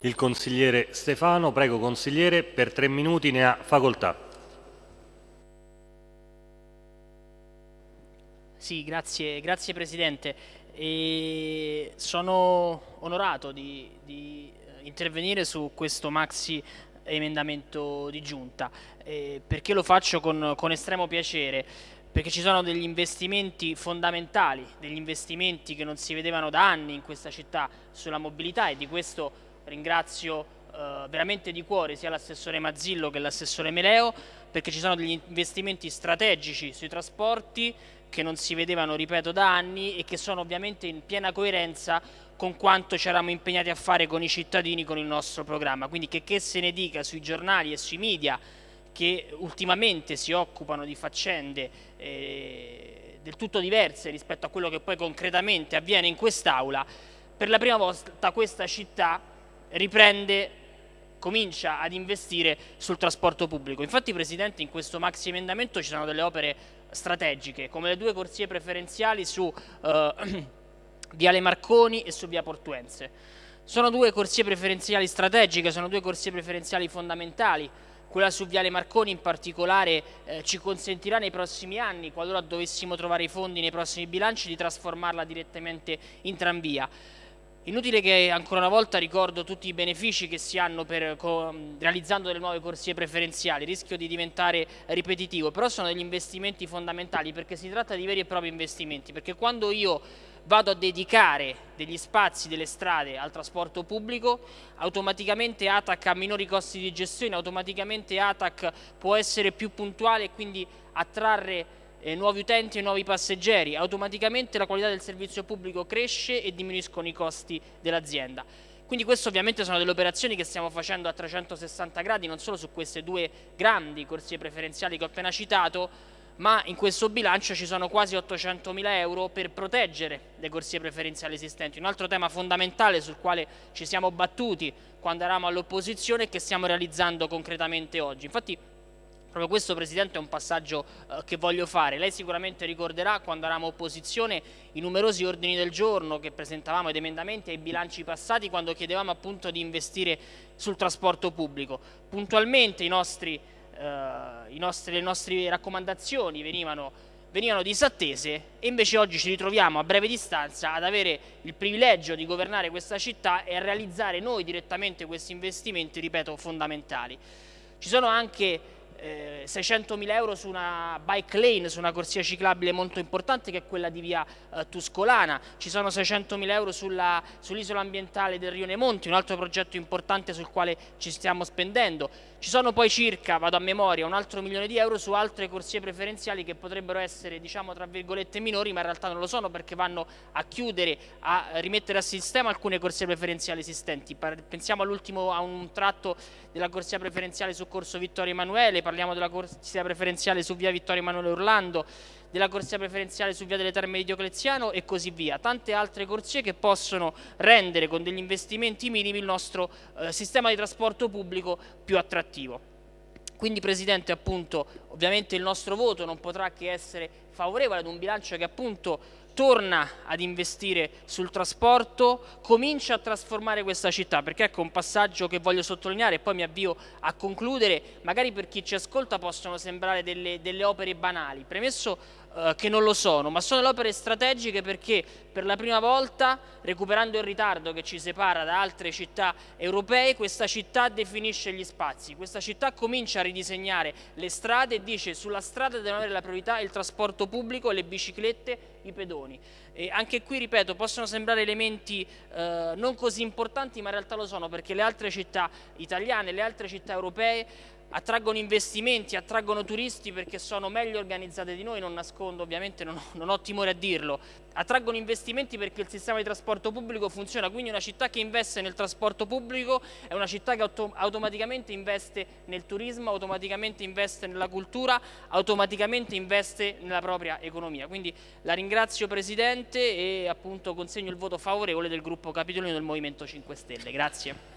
Il consigliere Stefano, prego consigliere, per tre minuti ne ha facoltà. Sì, grazie, grazie Presidente. E sono onorato di, di, eh, intervenire su questo maxi emendamento di giunta eh, perché lo faccio con, con estremo piacere perché ci sono degli investimenti fondamentali, degli investimenti che non si vedevano da anni in questa città sulla mobilità e di questo ringrazio eh, veramente di cuore sia l'assessore Mazzillo che l'assessore Meleo perché ci sono degli investimenti strategici sui trasporti che non si vedevano, ripeto, da anni e che sono ovviamente in piena coerenza con quanto ci eravamo impegnati a fare con i cittadini con il nostro programma. Quindi che, che se ne dica sui giornali e sui media che ultimamente si occupano di faccende eh, del tutto diverse rispetto a quello che poi concretamente avviene in quest'Aula, per la prima volta questa città riprende, comincia ad investire sul trasporto pubblico. Infatti Presidente in questo maxi emendamento ci sono delle opere strategiche come le due corsie preferenziali su eh, Viale Marconi e su Via Portuense. Sono due corsie preferenziali strategiche, sono due corsie preferenziali fondamentali quella su Viale Marconi in particolare eh, ci consentirà nei prossimi anni, qualora dovessimo trovare i fondi nei prossimi bilanci, di trasformarla direttamente in tranvia. Inutile che ancora una volta ricordo tutti i benefici che si hanno per, realizzando delle nuove corsie preferenziali, rischio di diventare ripetitivo, però sono degli investimenti fondamentali perché si tratta di veri e propri investimenti, perché quando io vado a dedicare degli spazi delle strade al trasporto pubblico, automaticamente ATAC ha minori costi di gestione, automaticamente ATAC può essere più puntuale e quindi attrarre eh, nuovi utenti e nuovi passeggeri, automaticamente la qualità del servizio pubblico cresce e diminuiscono i costi dell'azienda. Quindi queste ovviamente sono delle operazioni che stiamo facendo a 360 gradi, non solo su queste due grandi corsie preferenziali che ho appena citato, ma in questo bilancio ci sono quasi 800 mila euro per proteggere le corsie preferenziali esistenti. Un altro tema fondamentale sul quale ci siamo battuti quando eravamo all'opposizione e che stiamo realizzando concretamente oggi. Infatti proprio questo Presidente è un passaggio eh, che voglio fare. Lei sicuramente ricorderà quando eravamo opposizione i numerosi ordini del giorno che presentavamo ed emendamenti ai bilanci passati quando chiedevamo appunto di investire sul trasporto pubblico. Puntualmente i nostri eh, nostri, le nostre raccomandazioni venivano, venivano disattese e invece oggi ci ritroviamo a breve distanza ad avere il privilegio di governare questa città e a realizzare noi direttamente questi investimenti, ripeto, fondamentali. Ci sono anche eh, 600.000 euro su una bike lane, su una corsia ciclabile molto importante che è quella di via eh, Tuscolana, ci sono 600.000 euro sull'isola sull ambientale del Rione Monti, un altro progetto importante sul quale ci stiamo spendendo, ci sono poi circa, vado a memoria, un altro milione di euro su altre corsie preferenziali che potrebbero essere diciamo tra virgolette minori ma in realtà non lo sono perché vanno a chiudere, a rimettere a sistema alcune corsie preferenziali esistenti, pensiamo all'ultimo a un tratto della corsia preferenziale su Corso Vittorio Emanuele, parliamo della corsia preferenziale su via Vittorio Emanuele Orlando, della corsia preferenziale su via delle Terme di Diocleziano e così via. Tante altre corsie che possono rendere con degli investimenti minimi il nostro eh, sistema di trasporto pubblico più attrattivo. Quindi Presidente appunto ovviamente il nostro voto non potrà che essere favorevole ad un bilancio che appunto torna ad investire sul trasporto, comincia a trasformare questa città, perché ecco un passaggio che voglio sottolineare e poi mi avvio a concludere, magari per chi ci ascolta possono sembrare delle, delle opere banali, premesso eh, che non lo sono, ma sono le opere strategiche perché per la prima volta, recuperando il ritardo che ci separa da altre città europee, questa città definisce gli spazi, questa città comincia a ridisegnare le strade e dice sulla strada devono avere la priorità il trasporto pubblico, le biciclette, i pedoni. E anche qui, ripeto, possono sembrare elementi eh, non così importanti, ma in realtà lo sono perché le altre città italiane, le altre città europee attraggono investimenti, attraggono turisti perché sono meglio organizzate di noi, non nascondo ovviamente, non ho, non ho, timore a dirlo, attraggono investimenti perché il sistema di trasporto pubblico funziona, quindi una città che investe nel trasporto pubblico è una città che auto automaticamente investe nel turismo, automaticamente investe nella cultura, automaticamente investe nella propria economia. Quindi la ringrazio Presidente e appunto consegno il voto favorevole del gruppo Capitolino del Movimento 5 Stelle. Grazie.